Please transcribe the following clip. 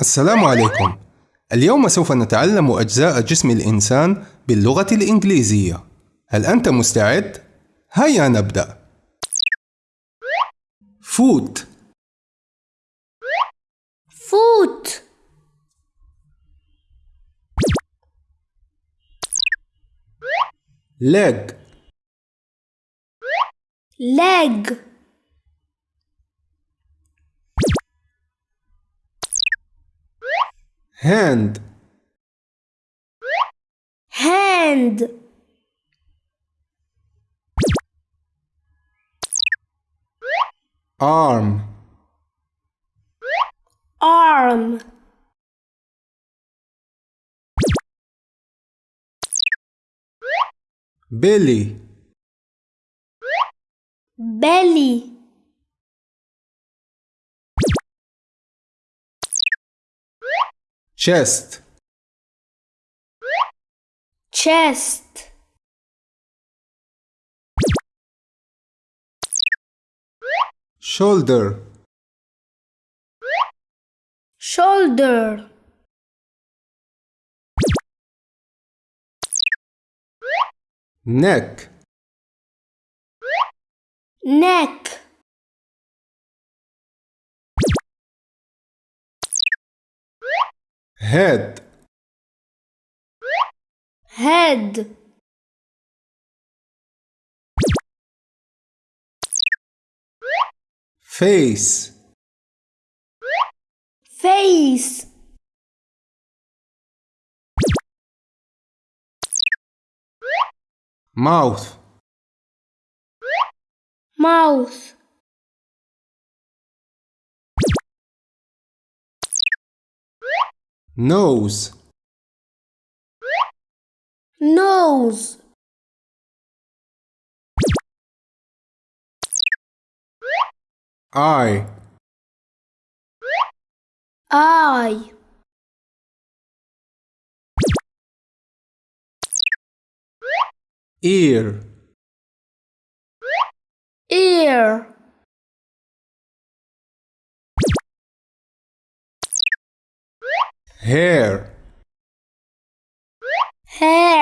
السلام عليكم. اليوم سوف نتعلم أجزاء جسم الإنسان باللغة الإنجليزية. هل أنت مستعد؟ هيا نبدأ. فوت. foot leg leg hand. Hand. Arm. Arm. Belly. Belly chest. Chest. Shoulder. Shoulder. Neck. Neck head. Head. Face. Face. Mouth. Mouth nose. Nose. Eye. Eye. Ear. Ear hair. Hair